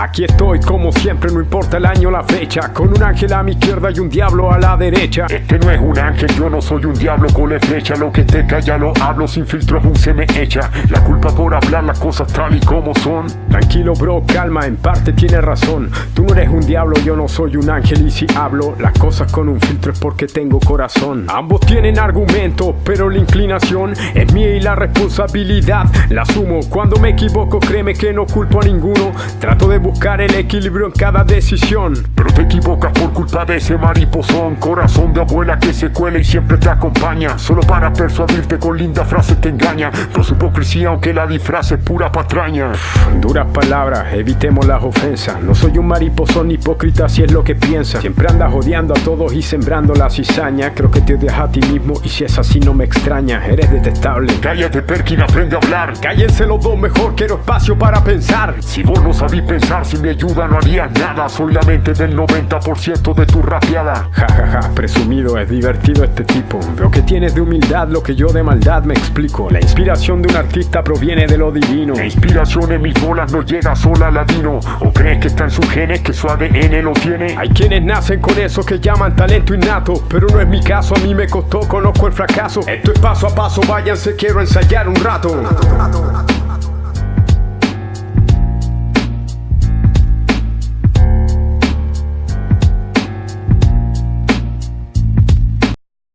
Aquí estoy como siempre, no importa el año o la fecha. Con un ángel a mi izquierda y un diablo a la derecha. Este no es un ángel, yo no soy un diablo con la flecha. Lo que te calla lo hablo, sin filtro aún se me echa. La culpa por hablar las cosas tal y como son. Tranquilo bro, calma, en parte tienes razón. Tú no eres un diablo, yo no soy un ángel. Y si hablo las cosas con un filtro es porque tengo corazón. Ambos tienen argumentos, pero la inclinación es mía y la responsabilidad la asumo. Cuando me equivoco créeme que no culpo a ninguno. Trato de buscar el equilibrio en cada decisión. Pero te equivocas por culpa de ese mariposón Corazón de abuela que se cuela y siempre te acompaña. Solo para persuadirte con linda frase te engaña. Con su hipocresía aunque la disfraz es pura patraña. Duras palabras, evitemos las ofensas. No soy un mariposón hipócrita si es lo que piensas Siempre andas odiando a todos y sembrando la cizaña. Creo que te odias a ti mismo y si es así no me extraña. Eres detestable. Cállate Perkin, aprende a hablar. Cállense los dos mejor, quiero espacio para pensar. Si vos no sabís pensar, sin mi ayuda no harías nada. Soy la mente del 90% de tu rapeada. Ja ja ja, presumido, es divertido este tipo. Veo que tienes de humildad lo que yo de maldad me explico. La inspiración de un artista proviene de lo divino. La inspiración en mis bolas no llega sola al ladino. ¿O crees que está en sus genes, que su ADN lo tiene? Hay quienes nacen con eso que llaman talento innato Pero no es mi caso, a mí me costó, conozco el fracaso. Esto es paso a paso, váyanse, quiero ensayar un rato